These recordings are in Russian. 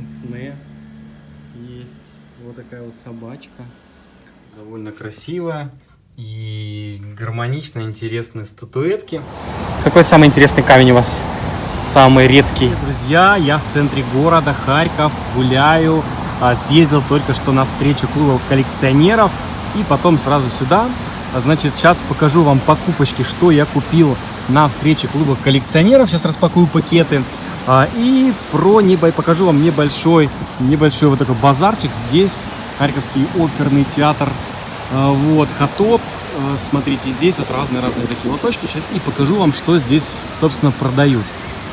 пенсне есть. Вот такая вот собачка. Довольно красивая и гармонично интересные статуэтки. Какой самый интересный камень у вас? Самый редкий? Друзья, я в центре города Харьков, гуляю. А, съездил только что на встречу клубов коллекционеров и потом сразу сюда. А, значит, сейчас покажу вам покупочки, что я купил на встрече клуба коллекционеров. Сейчас распакую пакеты. А, и про небо покажу вам небольшой, небольшой вот такой базарчик. Здесь Харьковский оперный театр. А, вот, Хатоп. А, смотрите, здесь вот разные-разные такие лоточки. Сейчас и покажу вам, что здесь, собственно, продают.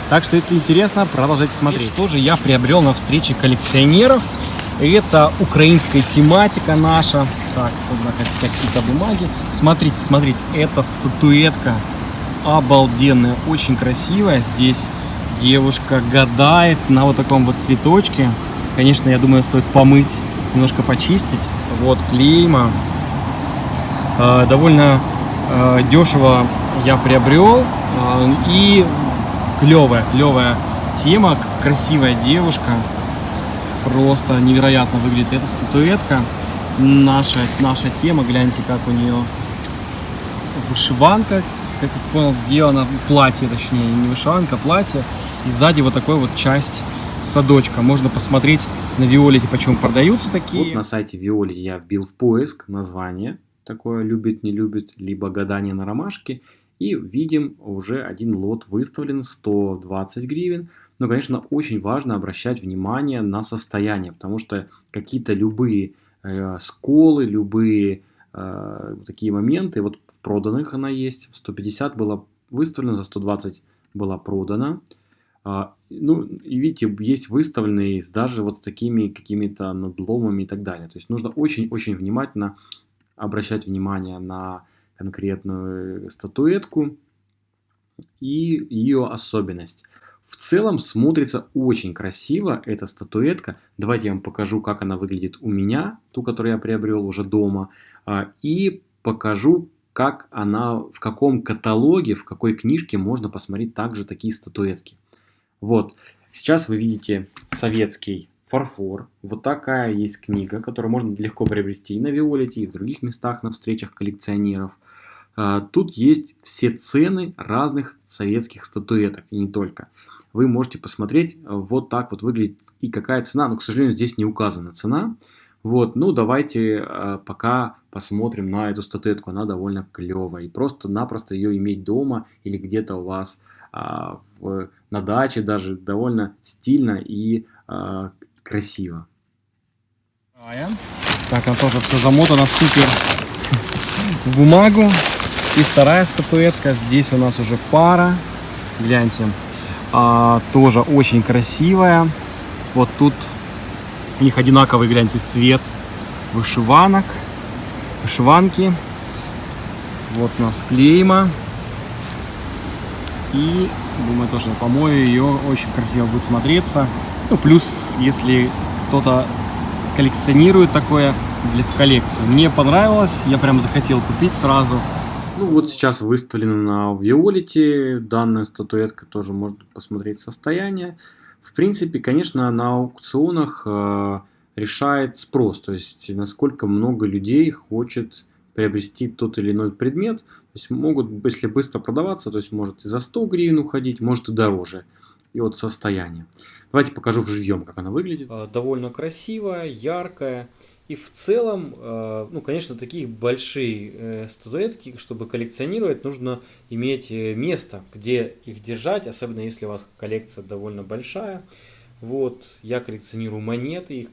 Так что, если интересно, продолжайте смотреть. И что же я приобрел на встрече коллекционеров? Это украинская тематика наша. Так, какие-то бумаги. Смотрите, смотрите, это статуэтка обалденная, очень красивая. Здесь девушка гадает на вот таком вот цветочке. Конечно, я думаю, стоит помыть, немножко почистить. Вот клейма. Э, довольно э, дешево я приобрел. Э, и клевая, клевая тема, красивая девушка. Просто невероятно выглядит эта статуэтка. Наша, наша тема, гляньте, как у нее вышиванка, как я понял, сделано платье, точнее, не вышиванка, а платье. И сзади вот такой вот часть садочка. Можно посмотреть на Виолете, почему продаются такие. Вот на сайте Виолити я вбил в поиск название такое «любит, не любит», либо «гадание на ромашке». И видим, уже один лот выставлен 120 гривен. Но, конечно, очень важно обращать внимание на состояние, потому что какие-то любые э, сколы, любые э, такие моменты, вот в проданных она есть, 150 было выставлено, за 120 была продана. А, ну, и видите, есть выставленные даже вот с такими какими-то надломами и так далее. То есть нужно очень-очень внимательно обращать внимание на конкретную статуэтку и ее особенность. В целом смотрится очень красиво эта статуэтка. Давайте я вам покажу, как она выглядит у меня, ту, которую я приобрел уже дома. А, и покажу, как она, в каком каталоге, в какой книжке можно посмотреть также такие статуэтки. Вот, сейчас вы видите советский фарфор. Вот такая есть книга, которую можно легко приобрести и на Виолете, и в других местах на встречах коллекционеров. А, тут есть все цены разных советских статуэток, и не только. Вы можете посмотреть, вот так вот выглядит и какая цена, но, к сожалению, здесь не указана цена. Вот, ну давайте а, пока посмотрим на эту статуэтку, она довольно клевая. И просто-напросто ее иметь дома или где-то у вас а, в, на даче даже довольно стильно и а, красиво. Так, она тоже все замотано супер в бумагу. И вторая статуэтка. Здесь у нас уже пара. Гляньте. А, тоже очень красивая. Вот тут у них одинаковый, гляньте, цвет вышиванок. Вышиванки. Вот у нас клейма. И, думаю, тоже помою ее, очень красиво будет смотреться. Ну, плюс, если кто-то коллекционирует такое для, в коллекцию. Мне понравилось, я прям захотел купить сразу. Ну вот сейчас выставлена на Виолите данная статуэтка, тоже можно посмотреть состояние. В принципе, конечно, на аукционах э, решает спрос, то есть насколько много людей хочет приобрести тот или иной предмет. То есть могут, если быстро продаваться, то есть может и за 100 гривен уходить, может и дороже. И от состояния. Давайте покажу в живьем, как она выглядит. А, довольно красивая, яркая. И в целом, э, ну, конечно, такие большие э, статуэтки, чтобы коллекционировать, нужно иметь э, место, где их держать, особенно если у вас коллекция довольно большая. Вот, я коллекционирую монеты, их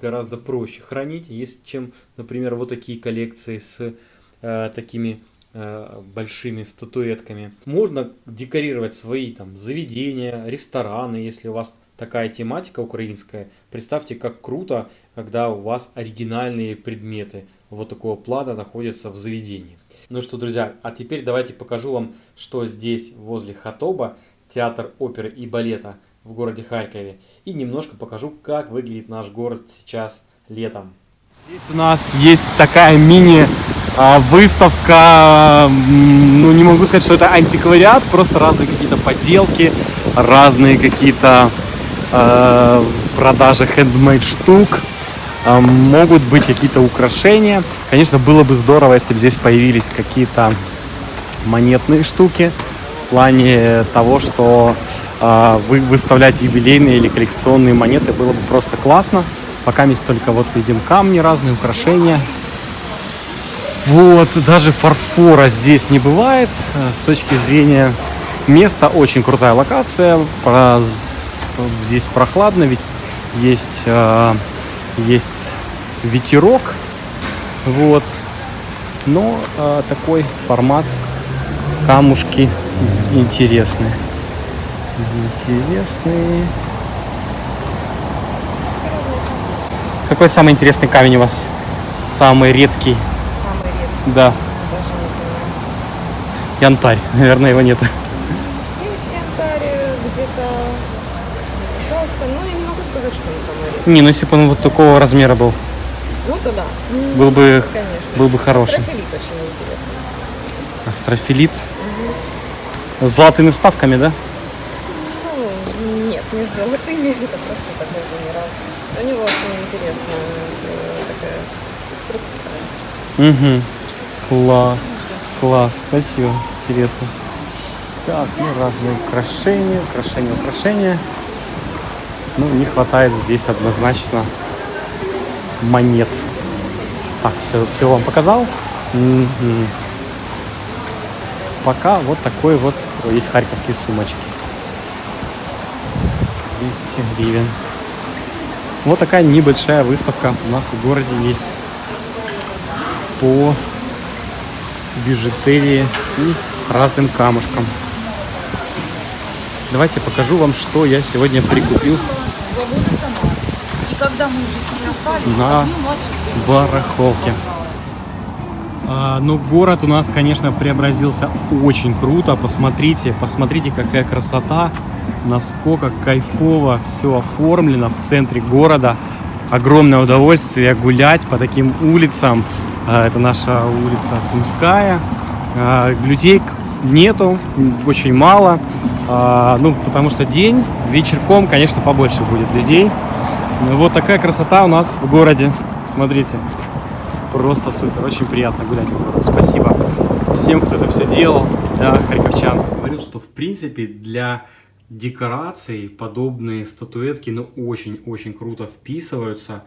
гораздо проще хранить, есть, чем, например, вот такие коллекции с э, такими э, большими статуэтками. Можно декорировать свои там заведения, рестораны, если у вас такая тематика украинская. Представьте, как круто, когда у вас оригинальные предметы вот такого плана находятся в заведении. Ну что, друзья, а теперь давайте покажу вам, что здесь возле Хатоба, театр оперы и балета – в городе Харькове. И немножко покажу, как выглядит наш город сейчас летом. Здесь у нас есть такая мини-выставка, а, ну не могу сказать, что это антиквариат, просто разные какие-то поделки, разные какие-то э, продажа хендмейд штук, могут быть какие-то украшения. Конечно, было бы здорово, если бы здесь появились какие-то монетные штуки в плане того, что э, вы выставлять юбилейные или коллекционные монеты было бы просто классно. Пока есть только вот видим камни, разные украшения. Вот, даже фарфора здесь не бывает. С точки зрения места очень крутая локация. Здесь прохладно, ведь есть, э, есть ветерок. Вот. Но э, такой формат камушки интересные. Интересные. Какой самый интересный камень у вас? Самый редкий? Самый редкий. Да. Даже не знаю. Янтарь. Наверное, его нет. Есть янтарь э, где-то где солнце, но сказать, что он самый редкий. Не, ну если бы он вот такого размера был, Ну то да. Был бы, Конечно. был бы хороший. Трофилит очень интересно. Астрофилит. С золотыми вставками, да? Ну, нет, не с золотыми, это просто такой генерал. У него очень интересная э, такая структура. Угу. Класс. Класс. Спасибо. Интересно. Так, ну разные украшения, украшения, украшения. Ну, не хватает здесь однозначно монет. Так, все, все вам показал. Пока вот такой вот есть харьковские сумочки. 200 гривен. Вот такая небольшая выставка у нас в городе есть по бижутерии и разным камушкам. Давайте покажу вам, что я сегодня прикупил. И когда мы уже с На барахолке. А, ну, город у нас, конечно, преобразился очень круто. Посмотрите, посмотрите, какая красота, насколько кайфово все оформлено в центре города. Огромное удовольствие гулять по таким улицам. А, Это наша улица Сумская. А, Людей нету, очень мало. А, Ну, потому что день, вечерком, конечно, побольше будет людей. Ну, Вот такая красота у нас в городе. Смотрите. Просто супер, очень приятно гулять. Спасибо всем, кто это все делал, для харьковчан. Говорил, что в принципе для декораций подобные статуэтки, ну, очень-очень круто вписываются.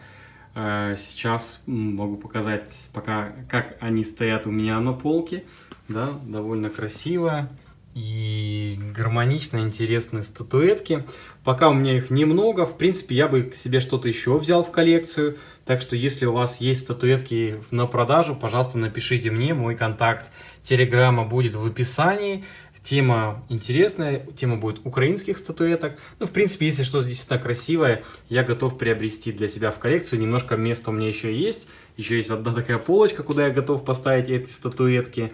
Э, Сейчас могу показать пока, как они стоят у меня на полке. Да, довольно красиво и гармонично интересные статуэтки. Пока у меня их немного, в принципе, я бы себе что-то еще взял в коллекцию. Так что, если у вас есть статуэтки на продажу, пожалуйста, напишите мне. Мой контакт Телеграма будет в описании. Тема интересная, тема будет украинских статуэток. Ну, в принципе, если что-то действительно красивое, я готов приобрести для себя в коллекцию. Немножко места у меня еще есть. Еще есть одна такая полочка, куда я готов поставить эти статуэтки.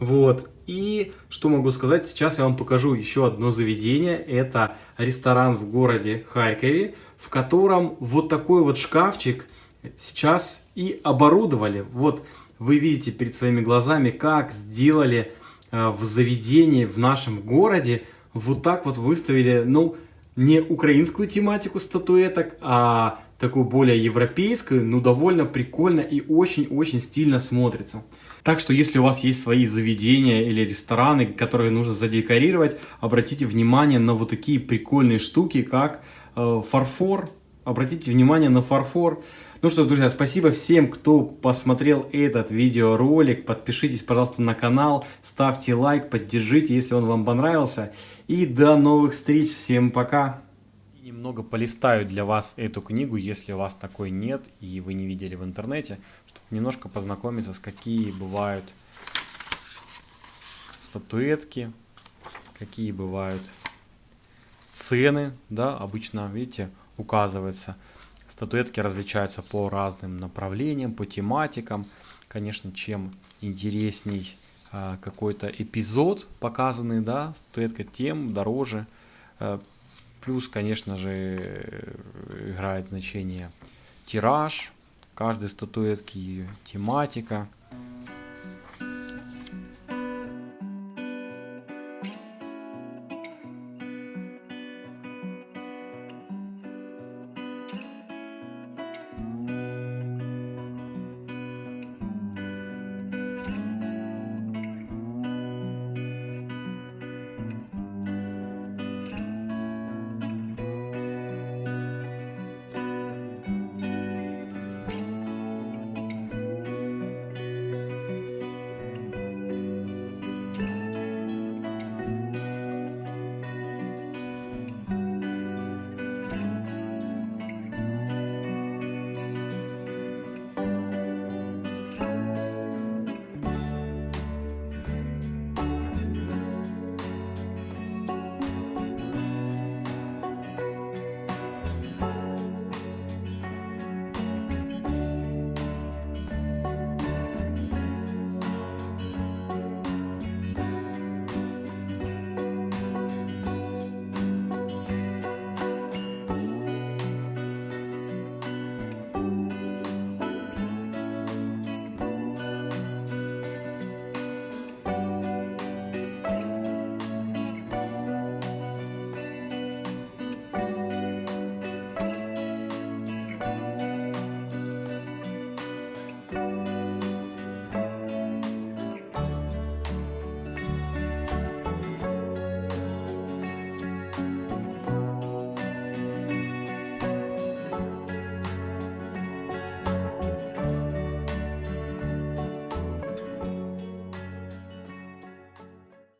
Вот. И что могу сказать, сейчас я вам покажу еще одно заведение. Это ресторан в городе Харькове, в котором вот такой вот шкафчик сейчас и оборудовали. Вот вы видите перед своими глазами, как сделали э, в заведении в нашем городе. Вот так вот выставили, ну, не украинскую тематику статуэток, а такую более европейскую, ну, довольно прикольно и очень-очень стильно смотрится. Так что, если у вас есть свои заведения или рестораны, которые нужно задекорировать, обратите внимание на вот такие прикольные штуки, как э, фарфор. Обратите внимание на фарфор. Ну что ж, друзья, спасибо всем, кто посмотрел этот видеоролик. Подпишитесь, пожалуйста, на канал, ставьте лайк, поддержите, если он вам понравился. И до новых встреч. Всем пока. Немного полистаю для вас эту книгу, если у вас такой нет и вы не видели в интернете, чтобы немножко познакомиться с какие бывают статуэтки, какие бывают цены, да, обычно, видите, указывается. Статуэтки различаются по разным направлениям, по тематикам. Конечно, чем интересней а, какой-то эпизод показанный, да, статуэтка, тем дороже. А, Плюс, конечно же, играет значение тираж каждой статуэтки, тематика.